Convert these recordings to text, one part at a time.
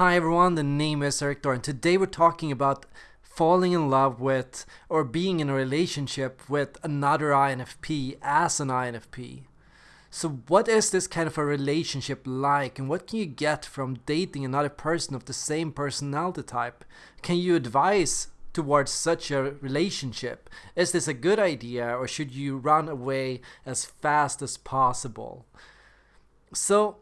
Hi everyone, the name is Eric and today we're talking about falling in love with or being in a relationship with another INFP as an INFP. So what is this kind of a relationship like and what can you get from dating another person of the same personality type? Can you advise towards such a relationship? Is this a good idea or should you run away as fast as possible? So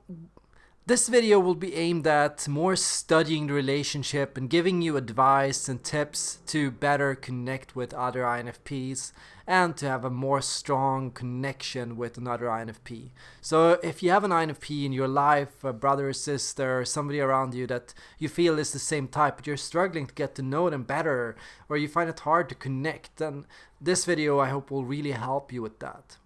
this video will be aimed at more studying the relationship and giving you advice and tips to better connect with other INFPs and to have a more strong connection with another INFP. So if you have an INFP in your life, a brother or sister, or somebody around you that you feel is the same type, but you're struggling to get to know them better, or you find it hard to connect, then this video I hope will really help you with that.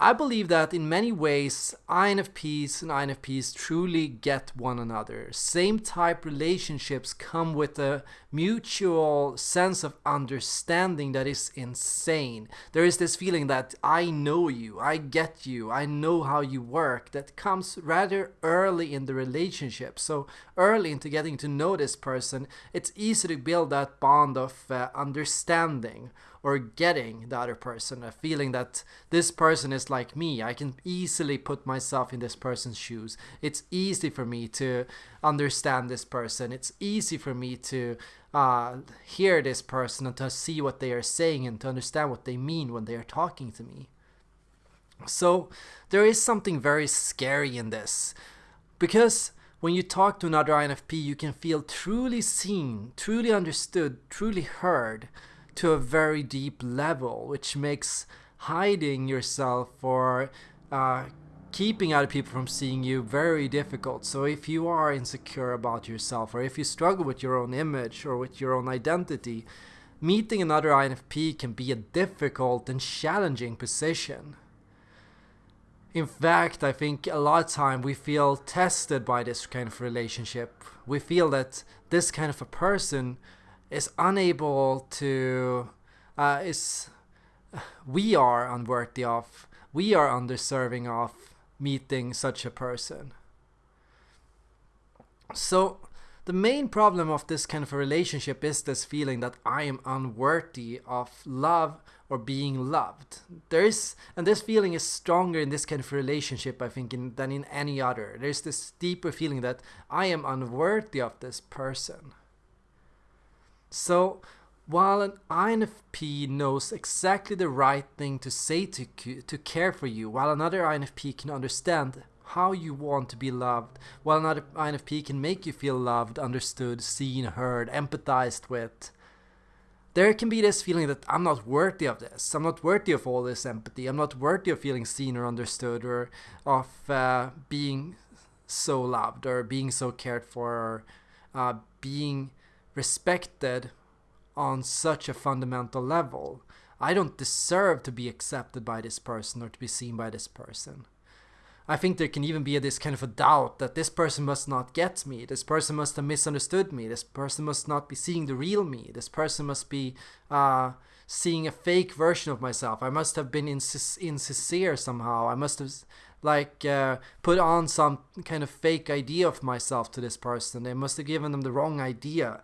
I believe that in many ways INFPs and INFPs truly get one another. Same type relationships come with a mutual sense of understanding that is insane. There is this feeling that I know you, I get you, I know how you work that comes rather early in the relationship. So early into getting to know this person, it's easy to build that bond of uh, understanding or getting the other person, a feeling that this person is like me. I can easily put myself in this person's shoes. It's easy for me to understand this person. It's easy for me to uh, hear this person and to see what they are saying and to understand what they mean when they are talking to me. So there is something very scary in this because when you talk to another INFP, you can feel truly seen, truly understood, truly heard to a very deep level, which makes hiding yourself or uh, keeping other people from seeing you very difficult. So if you are insecure about yourself or if you struggle with your own image or with your own identity, meeting another INFP can be a difficult and challenging position. In fact, I think a lot of time we feel tested by this kind of relationship. We feel that this kind of a person is unable to uh, is we are unworthy of we are undeserving of meeting such a person so the main problem of this kind of a relationship is this feeling that I am unworthy of love or being loved. There is, and this feeling is stronger in this kind of relationship, I think, in, than in any other. There's this deeper feeling that I am unworthy of this person. So while an INFP knows exactly the right thing to say to, to care for you, while another INFP can understand how you want to be loved, while another INFP can make you feel loved, understood, seen, heard, empathized with, there can be this feeling that I'm not worthy of this. I'm not worthy of all this empathy. I'm not worthy of feeling seen or understood or of uh, being so loved or being so cared for or uh, being respected on such a fundamental level. I don't deserve to be accepted by this person or to be seen by this person. I think there can even be this kind of a doubt that this person must not get me, this person must have misunderstood me, this person must not be seeing the real me, this person must be uh, seeing a fake version of myself. I must have been insincere somehow. I must have like uh, put on some kind of fake idea of myself to this person. They must have given them the wrong idea.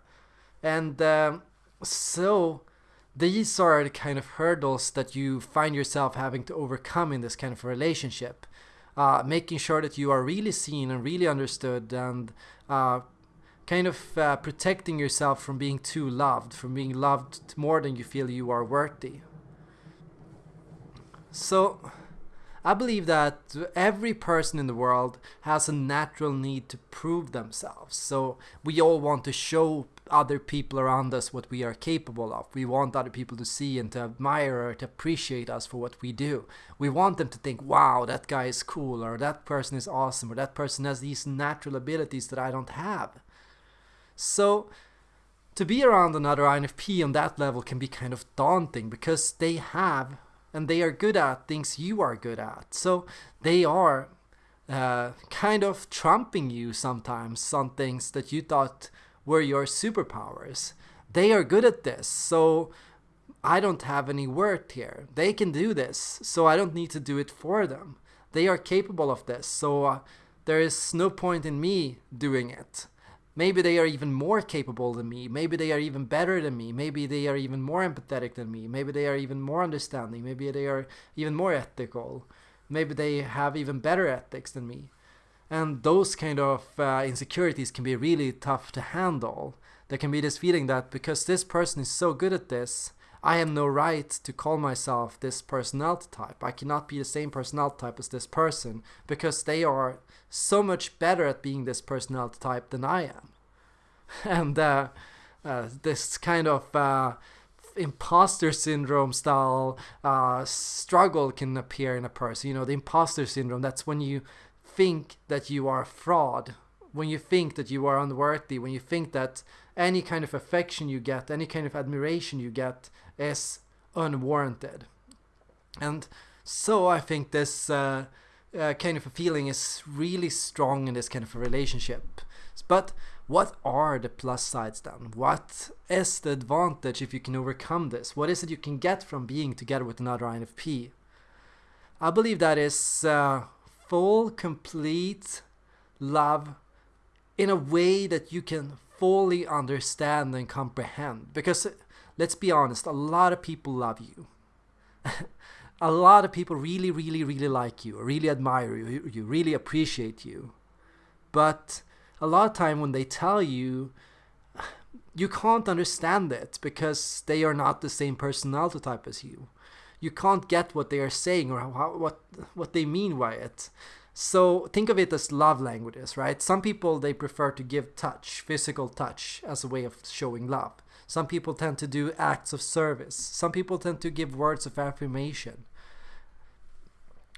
And um, so these are the kind of hurdles that you find yourself having to overcome in this kind of relationship. Uh, making sure that you are really seen and really understood and uh, kind of uh, protecting yourself from being too loved, from being loved more than you feel you are worthy. So I believe that every person in the world has a natural need to prove themselves. So we all want to show other people around us what we are capable of. We want other people to see and to admire or to appreciate us for what we do. We want them to think, wow, that guy is cool, or that person is awesome, or that person has these natural abilities that I don't have. So to be around another INFP on that level can be kind of daunting because they have and they are good at things you are good at. So they are uh, kind of trumping you sometimes on things that you thought were your superpowers. They are good at this, so I don't have any work here. They can do this, so I don't need to do it for them. They are capable of this, so uh, there is no point in me doing it. Maybe they are even more capable than me. Maybe they are even better than me. Maybe they are even more empathetic than me. Maybe they are even more understanding. Maybe they are even more ethical. Maybe they have even better ethics than me. And those kind of uh, insecurities can be really tough to handle. There can be this feeling that because this person is so good at this, I have no right to call myself this personality type. I cannot be the same personality type as this person because they are so much better at being this personality type than I am. And uh, uh, this kind of uh, imposter syndrome style uh, struggle can appear in a person. You know, the imposter syndrome, that's when you think that you are a fraud, when you think that you are unworthy, when you think that any kind of affection you get, any kind of admiration you get is unwarranted. And so I think this uh, uh, kind of a feeling is really strong in this kind of a relationship. But what are the plus sides then? What is the advantage if you can overcome this? What is it you can get from being together with another INFP? I believe that is uh, full, complete love in a way that you can fully understand and comprehend. Because let's be honest, a lot of people love you. a lot of people really, really, really like you, really admire you, you really appreciate you. But a lot of time when they tell you, you can't understand it because they are not the same personality type as you. You can't get what they are saying or how, what what they mean by it. So think of it as love languages, right? Some people they prefer to give touch, physical touch, as a way of showing love. Some people tend to do acts of service. Some people tend to give words of affirmation.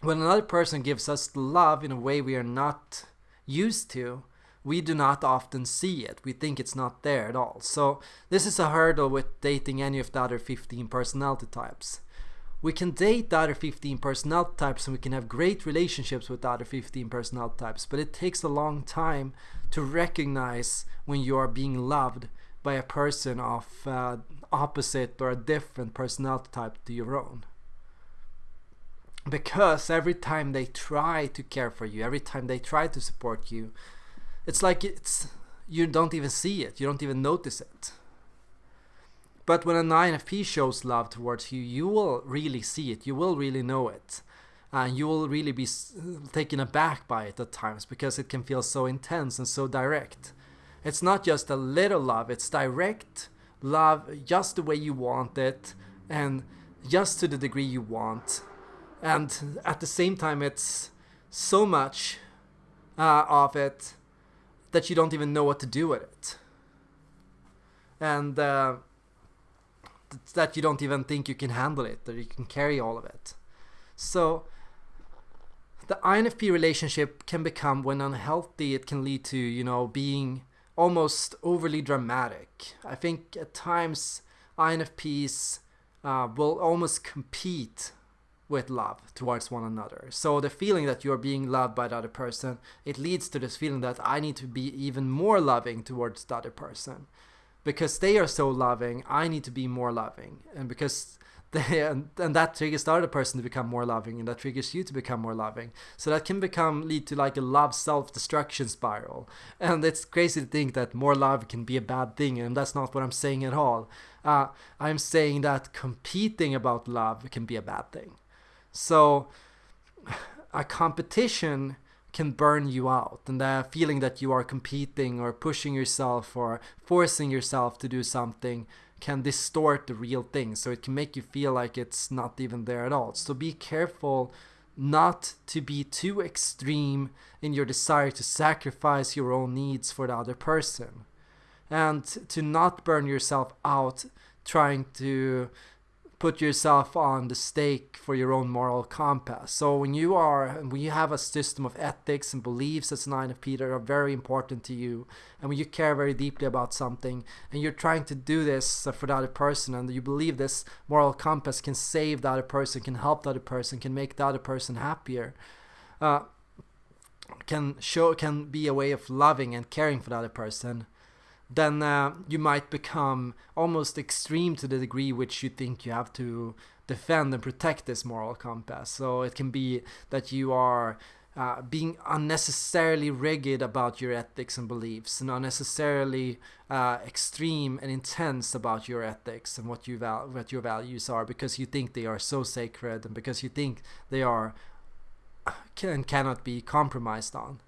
When another person gives us love in a way we are not used to, we do not often see it. We think it's not there at all. So this is a hurdle with dating any of the other 15 personality types we can date the other 15 personality types and we can have great relationships with the other 15 personality types, but it takes a long time to recognize when you are being loved by a person of uh, opposite or a different personality type to your own. Because every time they try to care for you, every time they try to support you, it's like it's you don't even see it, you don't even notice it. But when an INFP shows love towards you, you will really see it. You will really know it. And you will really be taken aback by it at times because it can feel so intense and so direct. It's not just a little love, it's direct love just the way you want it and just to the degree you want. And at the same time, it's so much uh, of it that you don't even know what to do with it. And uh, that you don't even think you can handle it, that you can carry all of it. So the INFP relationship can become, when unhealthy, it can lead to, you know, being almost overly dramatic. I think at times INFPs uh, will almost compete with love towards one another. So the feeling that you're being loved by the other person, it leads to this feeling that I need to be even more loving towards the other person because they are so loving, I need to be more loving. And because they, and, and that triggers the other person to become more loving, and that triggers you to become more loving. So that can become lead to like a love self-destruction spiral. And it's crazy to think that more love can be a bad thing, and that's not what I'm saying at all. Uh, I'm saying that competing about love can be a bad thing. So a competition can burn you out and the feeling that you are competing or pushing yourself or forcing yourself to do something can distort the real thing. So it can make you feel like it's not even there at all. So be careful not to be too extreme in your desire to sacrifice your own needs for the other person. And to not burn yourself out trying to put yourself on the stake for your own moral compass. So when you are, when you have a system of ethics and beliefs as an INFP that are very important to you, and when you care very deeply about something, and you're trying to do this for the other person, and you believe this moral compass can save the other person, can help the other person, can make the other person happier, uh, can show, can be a way of loving and caring for the other person then uh, you might become almost extreme to the degree which you think you have to defend and protect this moral compass. So it can be that you are uh, being unnecessarily rigid about your ethics and beliefs and unnecessarily uh, extreme and intense about your ethics and what you val- what your values are because you think they are so sacred and because you think they are can cannot be compromised on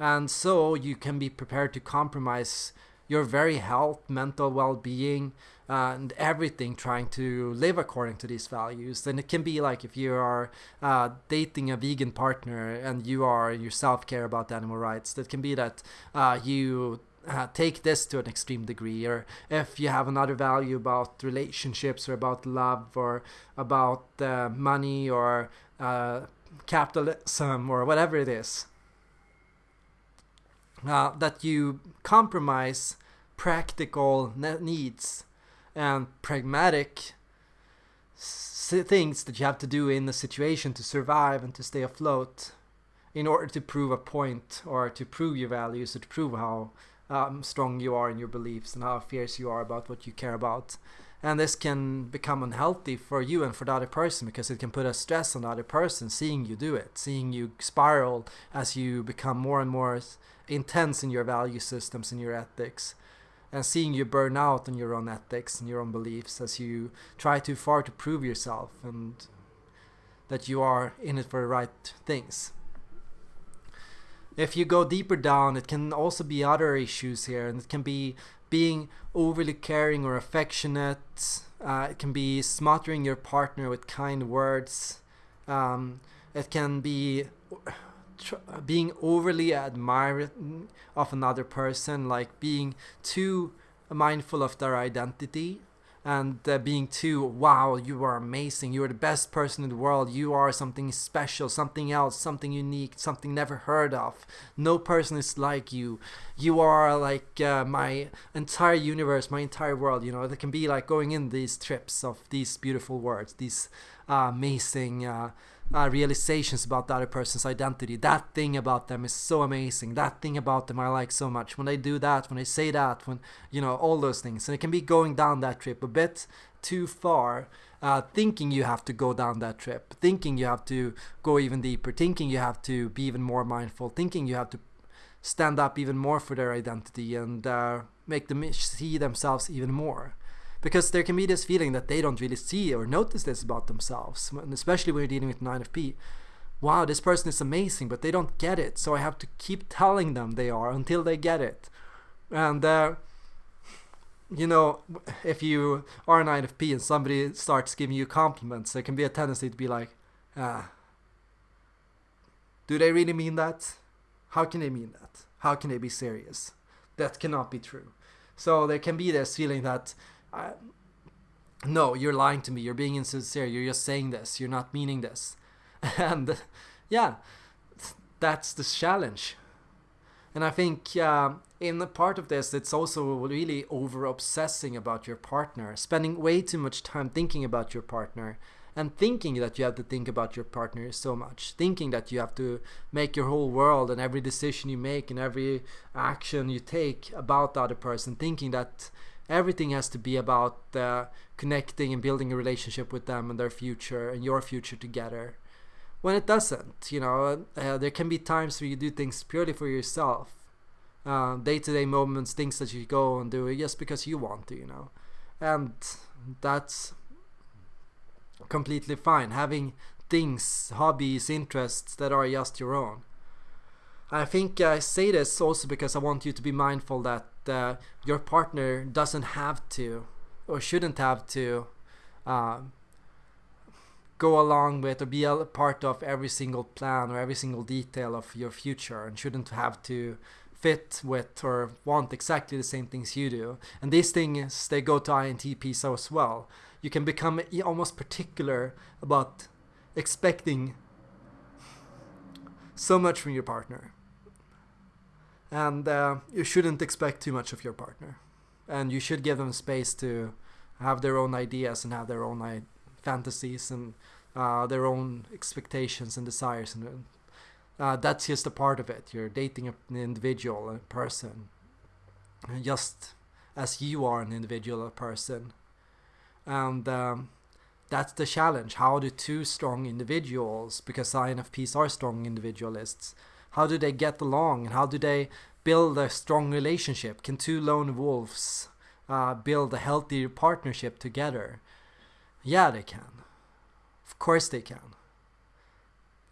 and so you can be prepared to compromise your very health mental well-being and everything trying to live according to these values. Then it can be like if you are uh, dating a vegan partner and you are yourself care about animal rights that can be that uh, you uh, take this to an extreme degree. Or if you have another value about relationships or about love or about uh, money or uh, capitalism or whatever it is uh, that you compromise practical needs and pragmatic things that you have to do in the situation to survive and to stay afloat in order to prove a point or to prove your values or to prove how um, strong you are in your beliefs and how fierce you are about what you care about. And this can become unhealthy for you and for the other person because it can put a stress on the other person seeing you do it, seeing you spiral as you become more and more intense in your value systems and your ethics and seeing you burn out on your own ethics and your own beliefs as you try too far to prove yourself and that you are in it for the right things. If you go deeper down, it can also be other issues here, and it can be being overly caring or affectionate. Uh, it can be smothering your partner with kind words. Um, it can be being overly admiring of another person, like being too mindful of their identity and uh, being too wow you are amazing. You are the best person in the world. You are something special something else something unique something never heard of. No person is like you. You are like uh, my entire universe my entire world you know? It can be like going in these trips of these beautiful words these uh, amazing uh, realizations about the other person's identity. That thing about them is so amazing. That thing about them I like so much. When they do that, when they say that, when you know all those things, and it can be going down that trip a bit too far. Uh, thinking you have to go down that trip, thinking you have to go even deeper, thinking you have to be even more mindful, thinking you have to stand up even more for their identity and uh, make them see themselves even more because there can be this feeling that they don't really see or notice this about themselves, and especially when you're dealing with INFP. Wow, this person is amazing, but they don't get it, so I have to keep telling them they are until they get it. And uh, you know, if you are an INFP and somebody starts giving you compliments, there can be a tendency to be like, ah, do they really mean that? How can they mean that? How can they be serious? That cannot be true. So there can be this feeling that I, no, you're lying to me. You're being insincere. You're just saying this. You're not meaning this. And yeah, that's the challenge. And I think uh, in part of this, it's also really over obsessing about your partner, spending way too much time thinking about your partner and thinking that you have to think about your partner so much, thinking that you have to make your whole world and every decision you make and every action you take about the other person, thinking that everything has to be about uh, connecting and building a relationship with them and their future and your future together. When it doesn't you know uh, there can be times where you do things purely for yourself. Uh, day-to-day moments things that you go and do just because you want to you know. And that's completely fine having things hobbies interests that are just your own I think I say this also because I want you to be mindful that uh, your partner doesn't have to or shouldn't have to uh, go along with or be a part of every single plan or every single detail of your future and shouldn't have to fit with or want exactly the same things you do. And these things, they go to INFP so as well. You can become almost particular about expecting so much from your partner. And uh, you shouldn't expect too much of your partner. And you should give them space to have their own ideas and have their own fantasies and uh, their own expectations and desires. And uh, that's just a part of it. You're dating an individual a person. Just as you are an individual a person and um, that's the challenge. How do two strong individuals, because INFPs are strong individualists, how do they get along and how do they build a strong relationship? Can two lone wolves uh, build a healthy partnership together? Yeah, they can. Of course they can.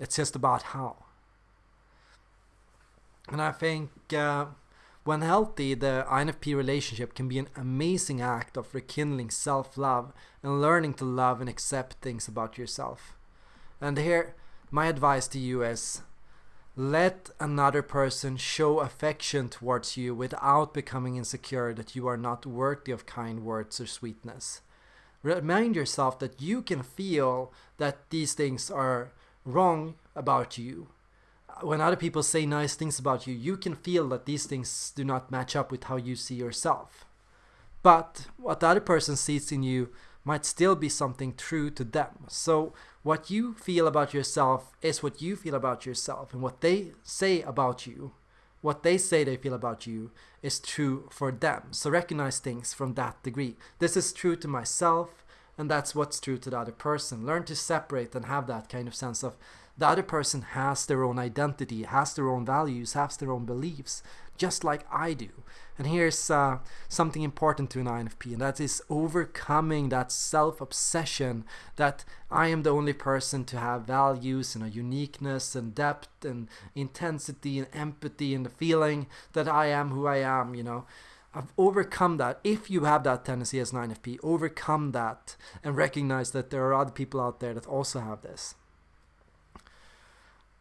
It's just about how. And I think uh, when healthy, the INFP relationship can be an amazing act of rekindling self love and learning to love and accept things about yourself. And here, my advice to you is let another person show affection towards you without becoming insecure that you are not worthy of kind words or sweetness. Remind yourself that you can feel that these things are wrong about you. When other people say nice things about you, you can feel that these things do not match up with how you see yourself. But what the other person sees in you might still be something true to them. So what you feel about yourself is what you feel about yourself and what they say about you what they say they feel about you is true for them so recognize things from that degree this is true to myself and that's what's true to the other person learn to separate and have that kind of sense of the other person has their own identity has their own values has their own beliefs just like I do. And here's uh, something important to an INFP, and that is overcoming that self obsession that I am the only person to have values and a uniqueness and depth and intensity and empathy and the feeling that I am who I am, you know. I've overcome that. If you have that tendency as an INFP, overcome that and recognize that there are other people out there that also have this.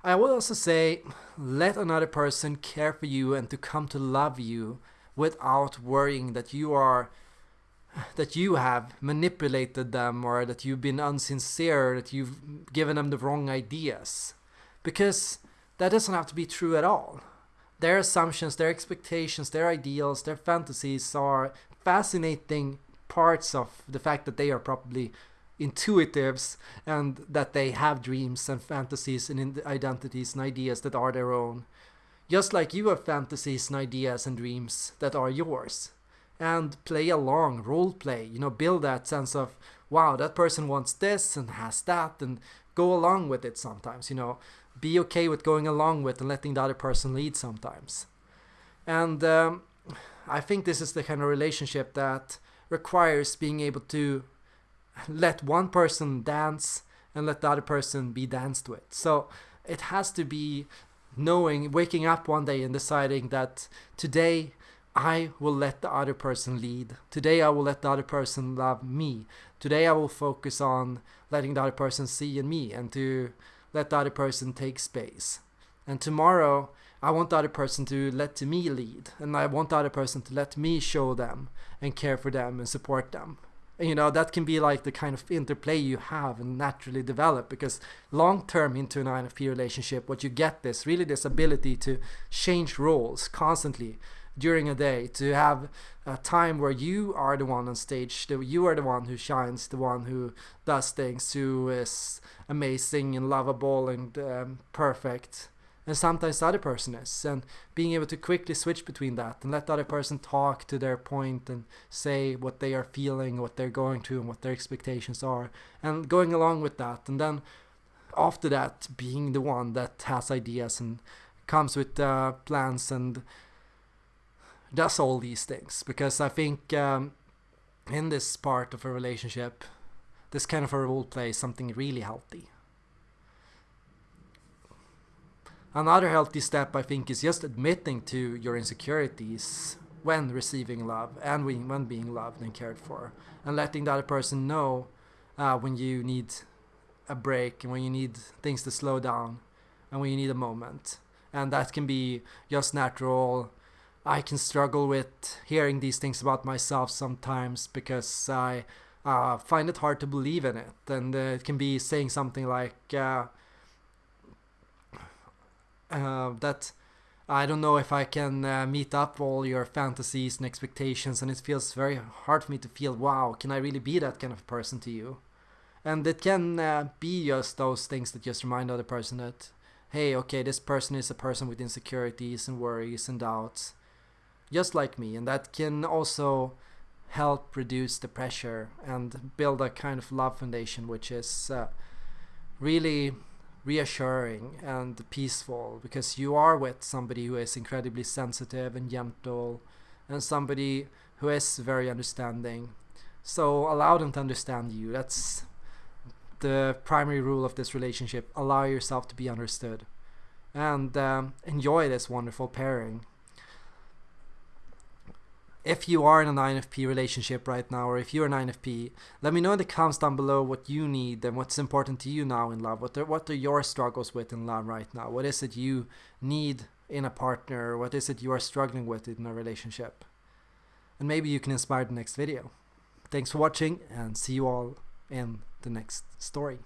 I would also say let another person care for you and to come to love you without worrying that you are that you have manipulated them or that you've been unsincere, that you've given them the wrong ideas. Because that doesn't have to be true at all. Their assumptions, their expectations, their ideals, their fantasies are fascinating parts of the fact that they are probably intuitives and that they have dreams and fantasies and identities and ideas that are their own. Just like you have fantasies and ideas and dreams that are yours. And play along, role play, you know, build that sense of, wow, that person wants this and has that, and go along with it sometimes, you know. Be okay with going along with and letting the other person lead sometimes. And um, I think this is the kind of relationship that requires being able to let one person dance and let the other person be danced with. So it has to be knowing, waking up one day and deciding that today I will let the other person lead. Today I will let the other person love me. Today I will focus on letting the other person see in me and to let the other person take space. And tomorrow I want the other person to let me lead and I want the other person to let me show them and care for them and support them you know that can be like the kind of interplay you have and naturally develop because long term into an INFP relationship what you get this really this ability to change roles constantly during a day to have a time where you are the one on stage that you are the one who shines the one who does things who is amazing and lovable and um, perfect and sometimes the other person is and being able to quickly switch between that and let the other person talk to their point and say what they are feeling what they're going through and what their expectations are and going along with that and then after that being the one that has ideas and comes with uh, plans and does all these things because i think um, in this part of a relationship this kind of a role play is something really healthy Another healthy step, I think, is just admitting to your insecurities when receiving love and when being loved and cared for, and letting the other person know uh, when you need a break and when you need things to slow down and when you need a moment. And that can be just natural. I can struggle with hearing these things about myself sometimes because I uh, find it hard to believe in it. And uh, it can be saying something like, uh, that I don't know if I can uh, meet up all your fantasies and expectations, and it feels very hard for me to feel, wow, can I really be that kind of person to you? And it can uh, be just those things that just remind the other person that, hey, okay, this person is a person with insecurities and worries and doubts, just like me, and that can also help reduce the pressure and build a kind of love foundation which is uh, really reassuring and peaceful because you are with somebody who is incredibly sensitive and gentle and somebody who is very understanding. So allow them to understand you. That's the primary rule of this relationship. Allow yourself to be understood. And um, enjoy this wonderful pairing if you are in an INFP relationship right now, or if you're an INFP, let me know in the comments down below what you need and what's important to you now in love. What are, what are your struggles with in love right now? What is it you need in a partner? What is it you are struggling with in a relationship? And maybe you can inspire the next video. Thanks for watching and see you all in the next story.